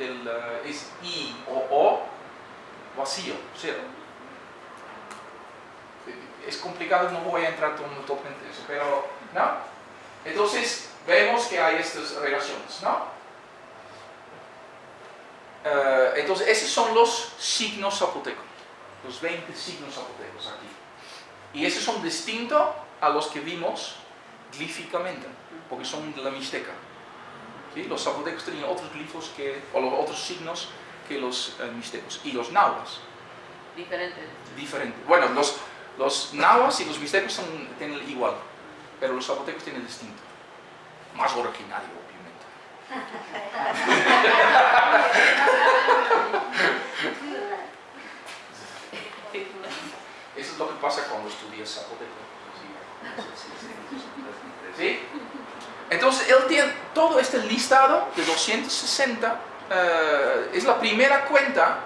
eh, es I o O vacío, cero. Es complicado, no voy a entrar totalmente en eso, pero, ¿no? Entonces, vemos que hay estas relaciones, ¿no? Eh, entonces, esos son los signos zapotecos, los 20 signos zapotecos aquí. Y esos son distintos a los que vimos glíficamente, porque son de la Mixteca. Los zapotecos tenían otros glifos que, o los otros signos que los uh, mixtecos. Y los nahuas. Diferente. Diferente. Bueno, los, los nahuas y los mixtecos son, tienen igual, pero los zapotecos tienen distinto. Más originario, obviamente. Eso es lo que pasa cuando estudias zapoteco. ¿Sí? Entonces, él tiene todo este listado de 260, eh, es la primera cuenta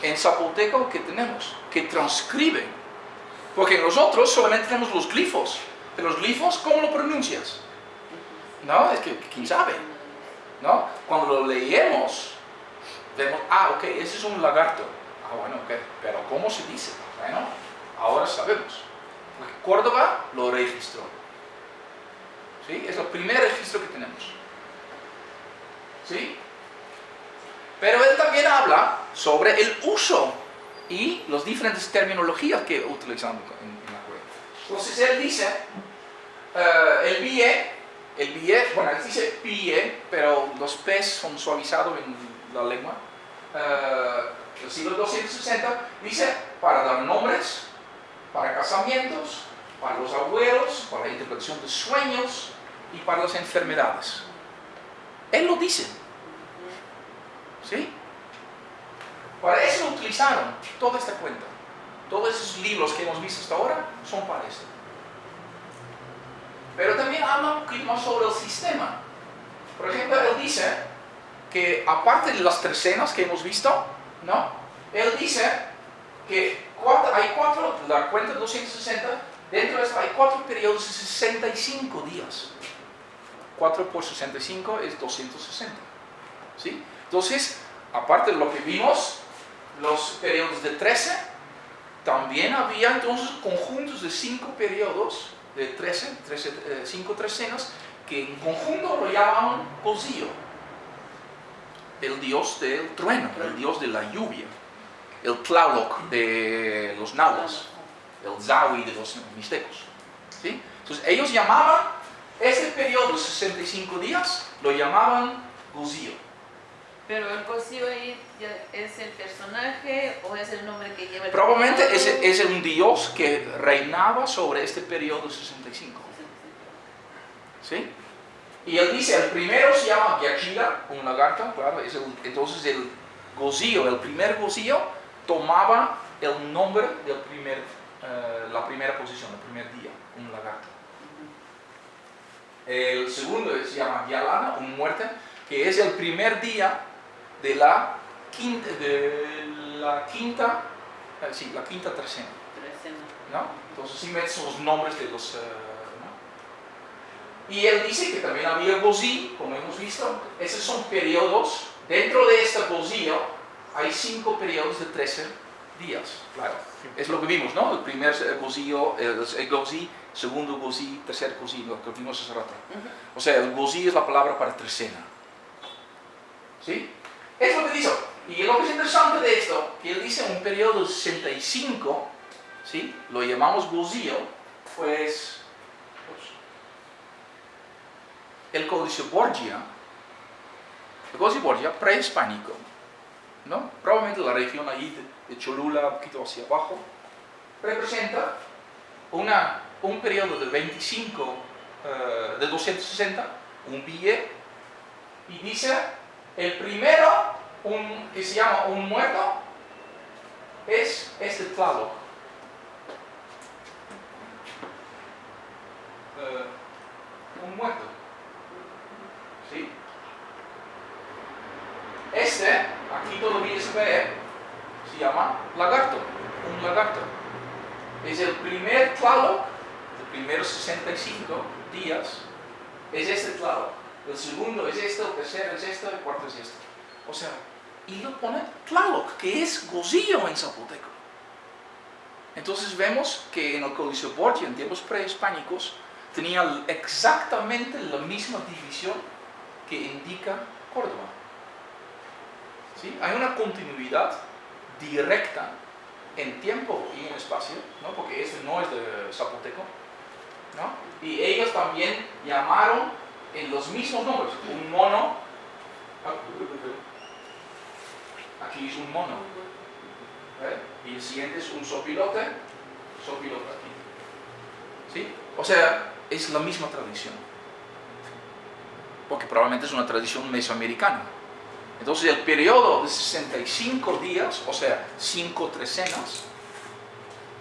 en zapoteco que tenemos, que transcribe. Porque nosotros solamente tenemos los glifos. Pero los glifos, ¿cómo lo pronuncias? ¿No? Es que, ¿quién sabe? ¿No? Cuando lo leemos, vemos, ah, ok, ese es un lagarto. Ah, bueno, ok, pero ¿cómo se dice? Bueno, ahora sabemos. Porque Córdoba lo registró. ¿Sí? Es el primer registro que tenemos. ¿Sí? Pero él también habla sobre el uso y las diferentes terminologías que utilizamos en, la cueva. Entonces él dice, uh, el BIE, el BIE, bueno, él dice PIE, pero los P son suavizados en la lengua. Uh, el siglo 260 dice para dar nombres, para casamientos, para los abuelos, para la interpretación de sueños y para las enfermedades. Él lo dice. ¿Sí? Para eso utilizaron toda esta cuenta. Todos esos libros que hemos visto hasta ahora son para eso. Pero también habla un poquito más sobre el sistema. Por ejemplo, él dice que aparte de las trecenas que hemos visto, ¿no? Él dice que hay cuatro, la cuenta de 260, dentro de eso hay cuatro periodos de 65 días. 4 por 65 es 260. ¿sí? Entonces, aparte de lo que vimos, los periodos de 13, también había entonces conjuntos de 5 periodos de 13, 5 trecenas, que en conjunto lo llamaban Cosío, el dios del trueno, el dios de la lluvia, el Tlaloc de los náhuatl, el Zawi de los mixtecos. ¿sí? Entonces ellos llamaban ese periodo, 65 días, lo llamaban Gozío. Pero el Gozío es el personaje o es el nombre que lleva el Probablemente es, es, un dios que reinaba sobre este periodo 65. ¿Sí? Y él dice, el primero se llama Gyachila, un lagarto, claro, entonces el Gozío, el primer Gozío, tomaba el nombre de primer, eh, la primera posición, el primer día, un lagarto. El segundo se llama Yalana, un muerte, que es el primer día de la quinta, de la quinta, eh, sí, la quinta trecena. ¿no? Entonces sí metes los nombres de los... Eh, y él dice que también había Gozí, como hemos visto, esos son periodos, dentro de este Gozío hay cinco periodos de 13 días, claro. Es lo que vimos, ¿no? El primer Gozío, el, el Gozí segundo gozí, tercer gozí, lo que vimos hace rato. O sea, el gozí es la palabra para trecena. ¿Sí? Es lo que dice. Y lo que es interesante de esto, que él dice un periodo 65, ¿sí? Lo llamamos gozío, pues, el códice Borgia, el códice Borgia prehispánico, ¿no? Probablemente la región ahí de, Cholula, un poquito hacia abajo, representa una un periodo de 25, eh, de 260, un billete, y dice, el primero, un, que se llama un muerto, es este Tlaloc. Eh, un muerto. ¿Sí? Este, aquí todavía se ve, se llama lagarto, un lagarto. Es el primer Tlaloc primeros 65 días es este claro. El segundo es esto, el tercero es esto, el cuarto es esto. O sea, y lo pone Tlaloc, que es gozillo en zapoteco. Entonces vemos que en el Códice Borgia, en tiempos prehispánicos, tenía exactamente la misma división que indica Córdoba. Hay una continuidad directa en tiempo y en espacio, ¿no? porque ese no es de zapoteco, ¿no? y ellos también llamaron en los mismos nombres, un mono, aquí es un mono, ¿eh? y el siguiente es un sopilote, sopilote aquí. ¿Sí? O sea, es la misma tradición, porque probablemente es una tradición mesoamericana. Entonces el periodo de 65 días, o sea, 5 trecenas,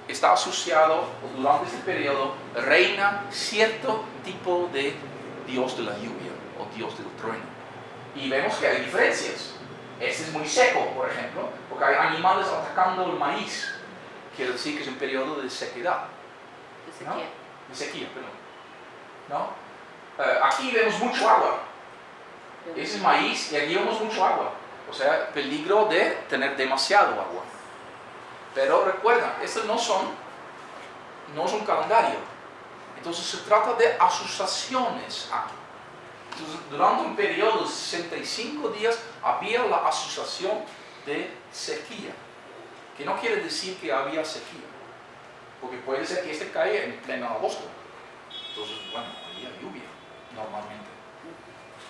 está asociado, durante este periodo, reina cierto tipo de dios de la lluvia o dios del trueno. Y vemos que hay diferencias. Este es muy seco, por ejemplo, porque hay animales atacando el maíz. Quiere decir que es un periodo de sequedad. De sequía. De sequía, perdón. ¿No? Eh, aquí vemos mucho agua. Ese es maíz y aquí vemos mucho agua. O sea, peligro de tener demasiado agua. Pero recuerda, estos no son, no es un calendario. Entonces se trata de asociaciones aquí. Durante un periodo de 65 días había la asociación de sequía, que no quiere decir que había sequía, porque puede ser que este caiga en pleno agosto. Entonces, bueno, había lluvia normalmente.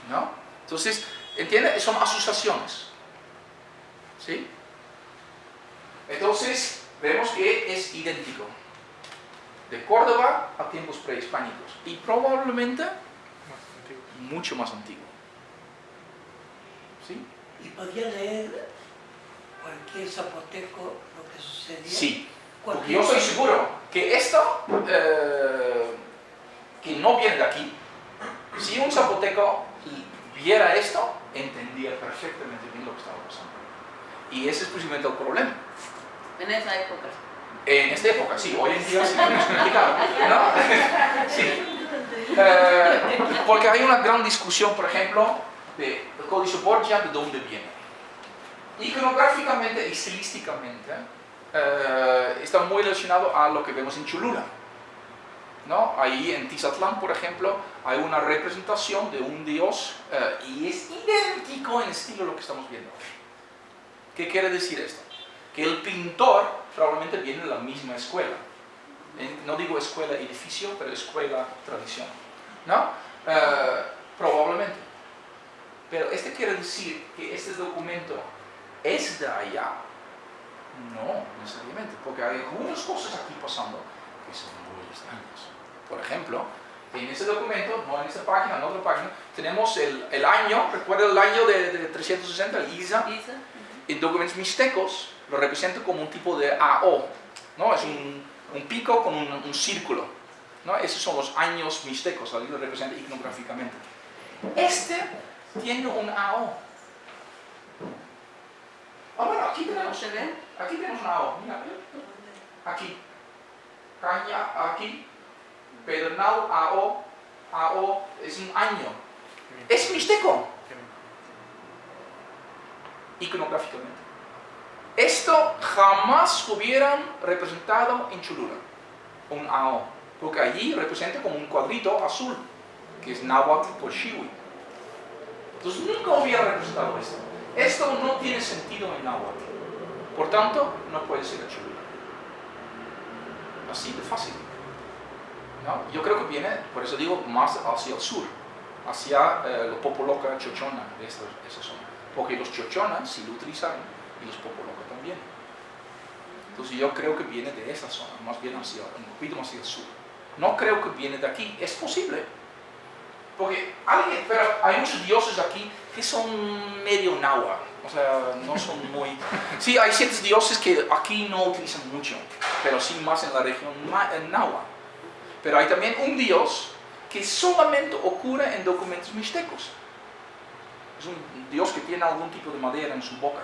¿No? Entonces, ¿entiende? Son asociaciones. ¿Sí? Entonces, vemos que es idéntico. De Córdoba a tiempos prehispánicos. Y probablemente mucho más antiguo. ¿Sí? ¿Y podía leer cualquier zapoteco lo que sucedía? Sí. Porque yo estoy seguro que esto, eh, que no viene de aquí, si un zapoteco viera esto, entendía perfectamente bien lo que estaba pasando. Y ese es precisamente el problema. En esa época. En esta época, sí, hoy en día sí es complicado, ¿no? Sí. Eh, porque hay una gran discusión, por ejemplo, de el códice Borgia, de dónde viene. Iconográficamente y estilísticamente eh, está muy relacionado a lo que vemos en Cholula. ¿no? Ahí en Tizatlán, por ejemplo, hay una representación de un dios eh, y es idéntico en estilo a lo que estamos viendo. ¿Qué quiere decir esto? Que el pintor probablemente viene de la misma escuela. No digo escuela edificio, pero escuela tradición. ¿No? Eh, probablemente. Pero este quiere decir que este documento es de allá. No, necesariamente, porque hay algunas cosas aquí pasando que son muy extrañas. Por ejemplo, en ese documento, no en esta página, en otra página, tenemos el, el año, recuerda el año de, de 360, el ISA, Isa. en documentos mixtecos lo representa como un tipo de AO, ¿no? Es un, un pico con un, un círculo, ¿no? Esos son los años mixtecos, ahí lo representa iconográficamente. Este tiene un AO. Ah, bueno, aquí ¿No tenemos, se ve? aquí tenemos un AO, mira, aquí, caña, aquí, pedernal, AO, AO, es un año. Es mixteco iconográficamente. Esto jamás hubieran representado en Cholula, un AO, porque allí representa como un cuadrito azul, que es náhuatl por Shiwi. Entonces nunca hubiera representado esto. Esto no tiene sentido en náhuatl. Por tanto, no puede ser Cholula. Así de fácil. ¿No? Yo creo que viene, por eso digo, más hacia el sur, hacia eh, los Popoloca Chochona de esta, esa zona. Porque los Chochonas sí lo utilizaron y los Popoloca también. Entonces yo creo que viene de esa zona, más bien hacia, un poquito más hacia el sur. No creo que viene de aquí, es posible. Porque hay muchos dioses aquí que son medio náhuatl, o sea, no son muy... Sí, hay ciertos dioses que aquí no utilizan mucho, pero sí más en la región náhuatl. Pero hay también un dios que solamente ocurre en documentos mixtecos. Es un dios que tiene algún tipo de madera en su boca.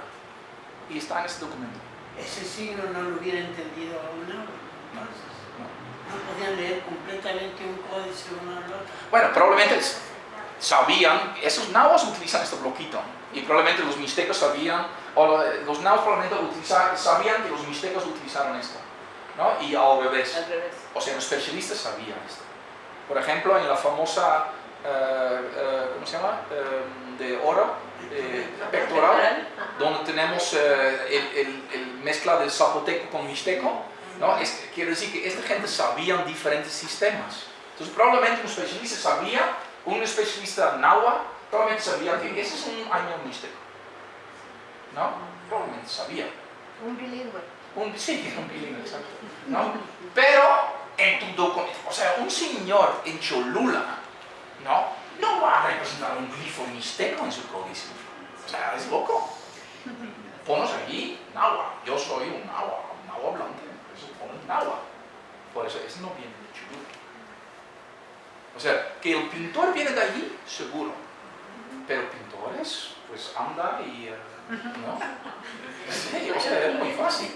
Y está en este documento. Ese signo no lo hubiera entendido aún entonces. No. No podían leer completamente un códice uno al otro. Bueno, probablemente sabían, esos nahuas utilizan este bloquito. Y probablemente los mixtecos sabían, o los naus probablemente sabían que los mixtecos utilizaron esto, ¿no? Y al revés. Al revés. O sea, los especialistas sabían esto. Por ejemplo, en la famosa, eh, eh, ¿cómo se llama? Eh, de oro, eh, pectoral, donde tenemos eh, el, el- el mezcla de zapoteco con mixteco, ¿no? Es- quiere decir que esta gente sabía diferentes sistemas. Entonces, probablemente un especialista sabía, un especialista náhuatl, probablemente sabía que ese es un año mixteco. ¿No? Probablemente sabía. Un bilingüe. Un, sí, un bilingüe, exacto. ¿no? Pero en tu documento, o sea, un señor en Cholula, ¿no? No va a representar un glifo mixteco en su códice. O sea, es loco. Ponos allí, náhuatl. Yo soy un náhuatl, un náhuatl hablante. Por eso pones náhuatl. Por eso, ese no viene de Cholula. O sea, que el pintor viene de allí, seguro. Pero pintores, pues anda y... eh, ¿No? O sea, es muy fácil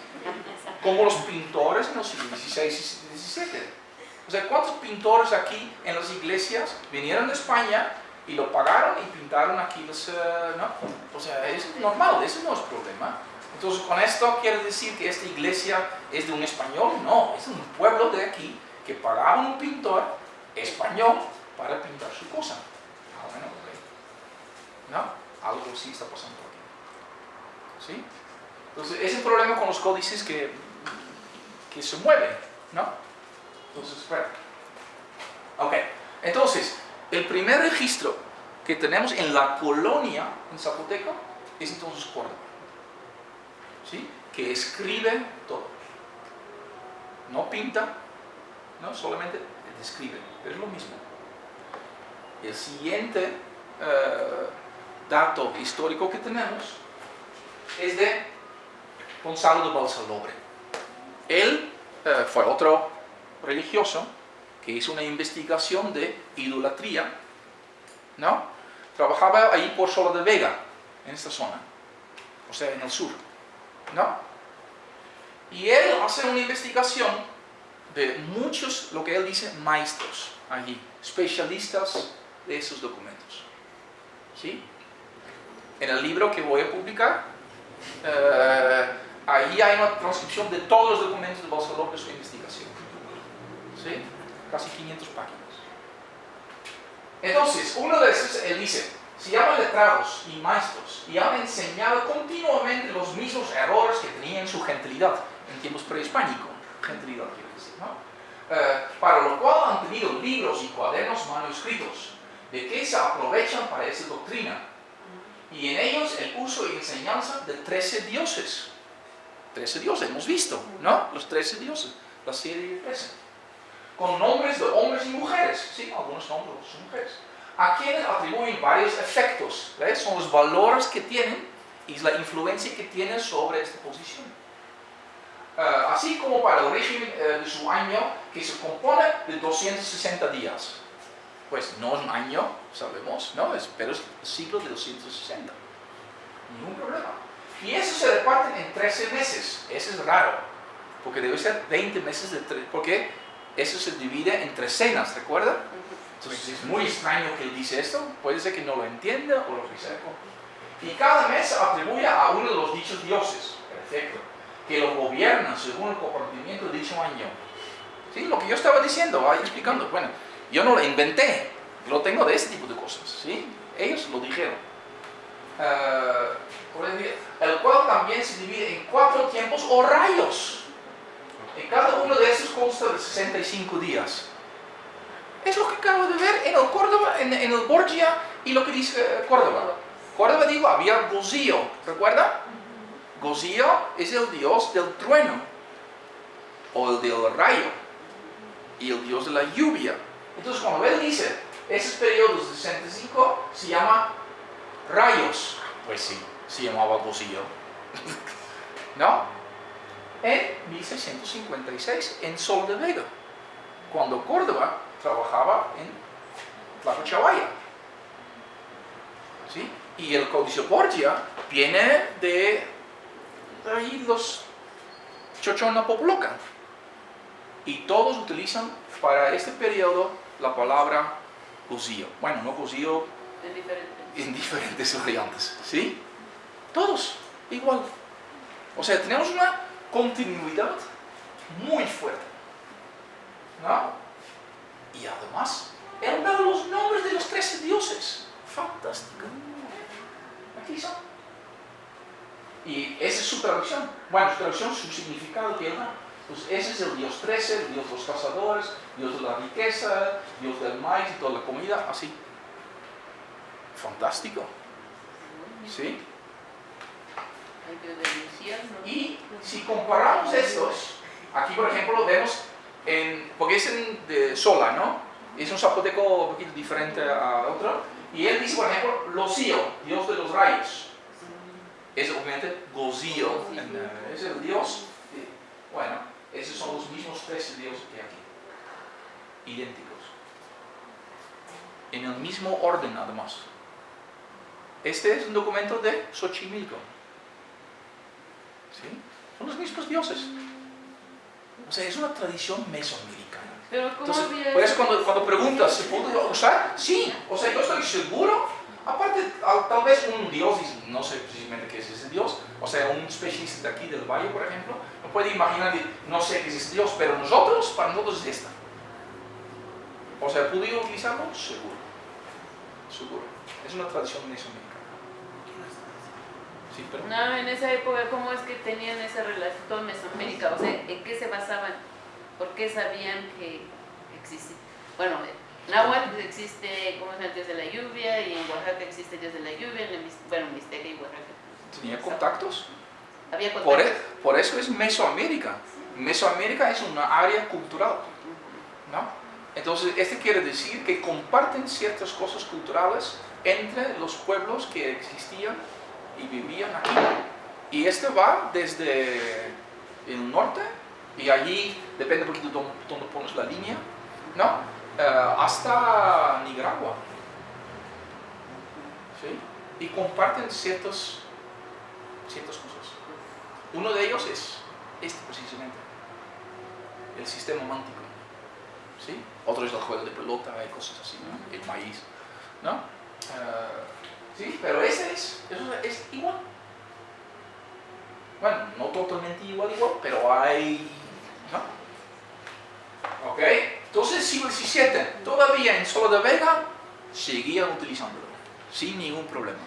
como los pintores en los siglos XVI y XVII. O sea, ¿cuántos pintores aquí en las iglesias vinieron de España y lo pagaron y pintaron aquí los... eh, ¿no? O sea, es normal, eso no es problema. Entonces, ¿con esto quiere decir que esta iglesia es de un español? No, es un pueblo de aquí que pagaba un pintor español para pintar su cosa. Ah, bueno, ok. ¿No? Algo sí está pasando. ¿Sí? Entonces, es el problema con los códices que, que se mueven, ¿no? Entonces, espera. Ok, entonces, el primer registro que tenemos en la colonia en Zapoteco es entonces Córdoba, ¿sí? Que escribe todo. No pinta, ¿no? Solamente describe, es lo mismo. El siguiente eh, dato histórico que tenemos es de Gonzalo de Balsalobre. Él eh, fue otro religioso que hizo una investigación de idolatría, ¿no? Trabajaba ahí por Sola de Vega, en esta zona, o sea, en el sur, ¿no? Y él hace una investigación de muchos, lo que él dice, maestros allí, especialistas de esos documentos, ¿sí? En el libro que voy a publicar, eh, ahí hay una transcripción de todos los documentos de Balsalop de su investigación. ¿Sí? Casi 500 páginas. Entonces, uno de esos, él dice, se llaman letrados y maestros y han enseñado continuamente los mismos errores que tenían su gentilidad en tiempos prehispánicos. Gentilidad quiere decir, ¿no? Eh, para lo cual han tenido libros y cuadernos manuscritos de que se aprovechan para esa doctrina y en ellos el uso y enseñanza de 13 dioses. 13 dioses, hemos visto, ¿no? Los 13 dioses, la serie de 13. Con nombres de hombres y mujeres, ¿sí? Algunos nombres de mujeres. A quienes atribuyen varios efectos, ¿ves? Son los valores que tienen y la influencia que tienen sobre esta posición. Eh, así como para el régimen eh, de su año, que se compone de 260 días pues no es un año, sabemos, ¿no? Es, pero es el ciclo de 260. Ningún problema. Y eso se reparten en 13 meses. Eso es raro, porque debe ser 20 meses de porque eso se divide en tres cenas, ¿recuerda? Entonces es muy extraño que él dice esto, puede ser que no lo entienda o lo reserva. Y cada mes atribuye a uno de los dichos dioses, perfecto, que lo gobiernan según el comportamiento de dicho año. ¿Sí? Lo que yo estaba diciendo, ahí explicando, bueno, yo no lo inventé, lo tengo de este tipo de cosas, ¿sí? Ellos lo dijeron. Decir, el cual también se divide en cuatro tiempos o rayos. Y cada uno de estos consta de 65 días. Es lo que acabo de ver en el Córdoba, en, en el Borgia y lo que dice eh, Córdoba. Córdoba digo, había Gozío, ¿recuerda? Gozío es el dios del trueno o el del rayo y el dios de la lluvia. Entonces cuando él dice, esos periodos de 65 se llama rayos. Pues sí, se llamaba Gozío. ¿No? En 1656, en Sol de Vega, cuando Córdoba trabajaba en Chavalla. ¿Sí? Y el Códice Borgia viene de ahí los Chochona Poploca. Y todos utilizan para este periodo la palabra Gozío. Bueno, no diferente. en diferentes variantes, ¿sí? Todos, igual. O sea, tenemos una continuidad muy fuerte. ¿No? Y además, él da los nombres de los tres dioses. Fantástico. Aquí son. Y esa es su traducción. Bueno, su traducción, su significado que él da. Pues ese es el dios 13, el dios de los cazadores, dios de la riqueza, dios del maíz y toda la comida, así. Fantástico. ¿Sí? Y si comparamos estos, aquí por ejemplo vemos, en, porque es en de Sola, ¿no? Es un zapoteco un poquito diferente a otro. Y él dice, por ejemplo, Locío, dios de los rayos. Es obviamente Gozío, es el dios. Bueno, esos son los mismos tres dioses que aquí. Idénticos. En el mismo orden, además. Este es un documento de Xochimilco. ¿Sí? Son los mismos dioses. O sea, es una tradición mesoamericana. Pero ¿cómo Entonces, por eso cuando, cuando preguntas, ¿se puede usar? Sí. O sea, yo estoy seguro. Aparte, al- tal vez un dios, no sé precisamente qué es ese dios, sea, un especialista de aquí del valle, por ejemplo, no puede imaginar, no sé qué es ese dios, pero nosotros, para nosotros es esta. O sea, ¿pude utilizarlo? Seguro. Seguro. Es una tradición mesoamericana. Sí, pero... No, en esa época, ¿cómo es que tenían esa relación Mesoamérica? O sea, ¿en qué se basaban? ¿Por qué sabían que existe? Bueno, en Nahuatl existe, ¿cómo llama? el Dios de la lluvia, y en Oaxaca existe el Dios de la lluvia, en el bueno, Mixteca y Oaxaca. Tenía contactos. Había Por, contactos. e- por eso es Mesoamérica. Mesoamérica es una área cultural. ¿no? Entonces, este quiere decir que comparten ciertas cosas culturales entre los pueblos que existían y vivían aquí. Y este va desde el norte, y allí, depende un poquito de dónde, dónde pones la línea, ¿no? Eh, hasta Nicaragua. ¿Sí? Y comparten ciertas, ciertas cosas. Uno de ellos es este precisamente, el sistema mántico. ¿sí? Otro es el juego de pelota y cosas así, el maíz. ¿no? Eh, sí, pero ese es, eso es igual. Bueno, no totalmente igual, igual, pero hay. ¿no? Ok, entonces siglo XVII, todavía en Solo de Vega seguían utilizándolo, sin ningún problema.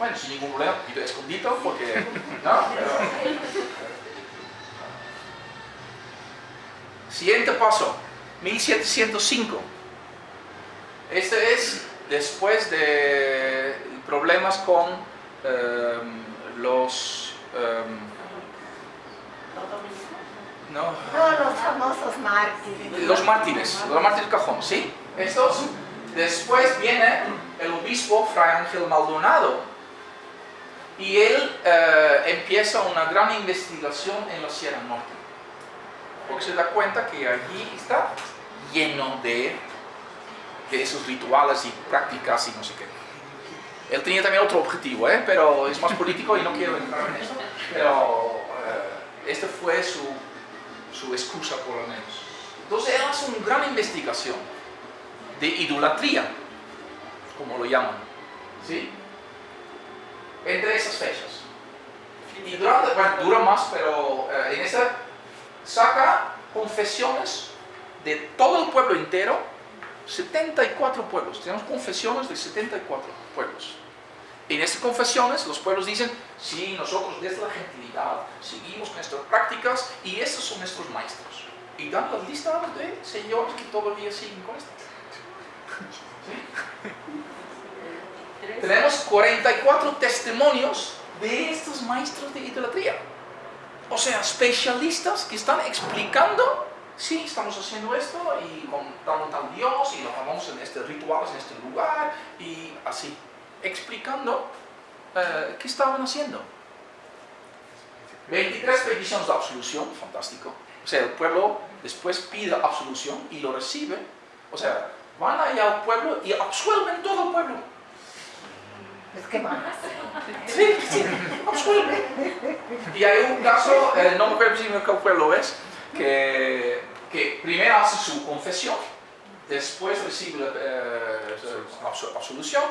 Bueno, sin ningún problema, un poquito escondido porque. ¿no? Pero- Siguiente paso, 1705. Este es después de problemas con em, los... em, no, No, los famosos mártires. los mártires, los mártires cajón, ¿sí? Estos, después viene el obispo Fray Ángel Maldonado y él eh, empieza una gran investigación en la Sierra Norte, porque se da cuenta que allí está lleno de, de esos rituales y prácticas y no sé qué. Él tenía también otro objetivo, ¿eh? pero es más político y no quiero entrar en eso, pero eh, esta fue su, su excusa por lo menos. Entonces él hace una gran investigación de idolatría, como lo llaman, ¿sí? Entre esas fechas. Y durante, bueno, dura más, pero eh, en esta saca confesiones de todo el pueblo entero, 74 pueblos, tenemos confesiones de 74 pueblos. En estas confesiones los pueblos dicen, sí, nosotros desde la gentilidad seguimos nuestras prácticas y estos son nuestros maestros. Y dan las listas de señores que todavía siguen con esto. ¿Sí? Tenemos 44 testimonios de estos maestros de idolatría. O sea, especialistas que están explicando, sí, estamos haciendo esto y con tal Dios y lo llamamos en este ritual, en este lugar y así, explicando eh, qué estaban haciendo. 23 peticiones de absolución, fantástico. O sea, el pueblo después pide absolución y lo recibe. O sea, van allá al pueblo y absuelven todo el pueblo. Es que más. Sí, sí. Y hay un caso, eh, no me acuerdo si qué pueblo es, que, que primero hace su confesión, después recibe la eh, absolución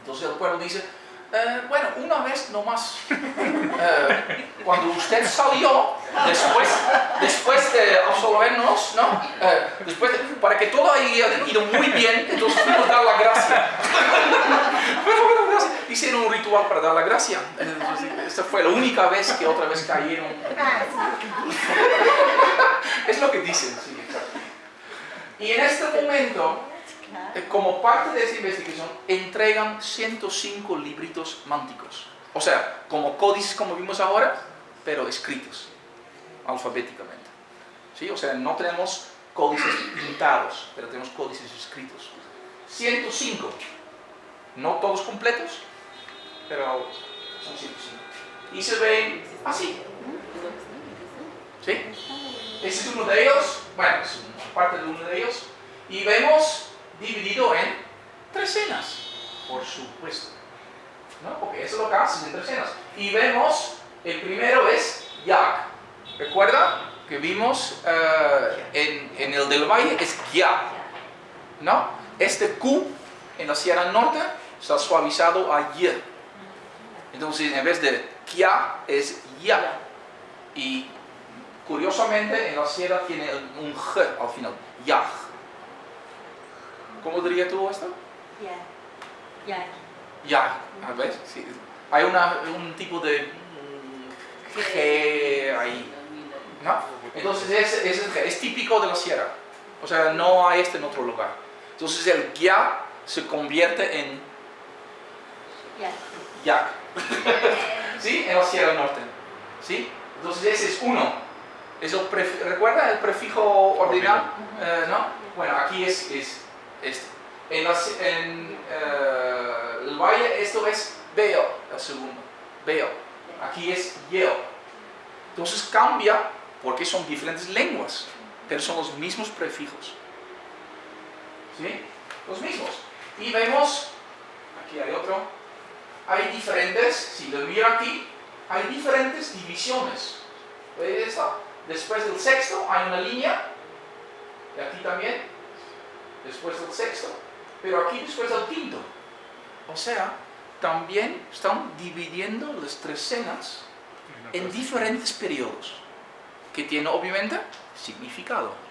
Entonces el pueblo dice, "Eh, bueno, una vez nomás, eh, cuando usted salió, después, después de absolvernos, ¿no? Eh, después de- para que todo haya ido muy bien, entonces fuimos a dar la gracia. Hicieron un ritual para dar la gracia. Entonces, esta fue la única vez que otra vez cayeron. Es lo que dicen, sí. Y en este momento, eh, como parte de esta investigación, entregan 105 libritos mánticos. O sea, como códices como vimos ahora, pero escritos, alfabéticamente. ¿Sí? O sea, no tenemos códices pintados, pero tenemos códices escritos. 105. No todos completos, pero son 105. Y se ven así. ¿Sí? Ese es uno de ellos, bueno, es parte de uno de ellos, y vemos dividido en tres cenas, por supuesto. ¿No? Porque eso es lo que haces en tres cenas. Y vemos, el primero es Yag. ¿Recuerda? Que vimos eh, en, el del valle es Ya. ¿No? Este Q en la Sierra Norte está suavizado a Y. Entonces, en vez de Kia es Ya. Y curiosamente en la sierra tiene un G al final, Yag. ¿Cómo diría tú esto? Ya. Yag, a ver, sí. Hay una- un tipo de mm, G ahí, ¿no? Entonces es, es, el G, es típico de la sierra, o sea, no hay este en otro lugar. Entonces el Ya se convierte en Ya. ¿sí? En la sierra norte, ¿sí? Entonces ese es uno. Es el ¿Recuerda el prefijo ordinal? Eh, ¿No? Bueno, aquí es, es este. En, las- en, eh, el valle esto es veo, el segundo. Veo. Aquí es yo. Entonces cambia porque son diferentes lenguas, pero son los mismos prefijos. ¿Sí? Los mismos. Y vemos, aquí hay otro, hay diferentes, si lo miro aquí, hay diferentes divisiones. ¿Veis esto? Después del sexto hay una línea, y aquí también, después del sexto, pero aquí después del quinto. O sea, también están dividiendo las tres cenas en diferentes periodos, que tiene obviamente significado.